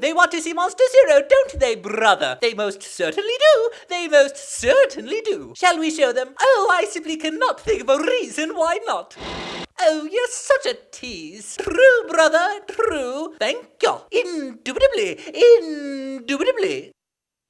They want to see Monster Zero, don't they, brother? They most certainly do. They most certainly do. Shall we show them? Oh, I simply cannot think of a reason why not. Oh, you're such a tease. True, brother, true. Thank you. Indubitably, indubitably.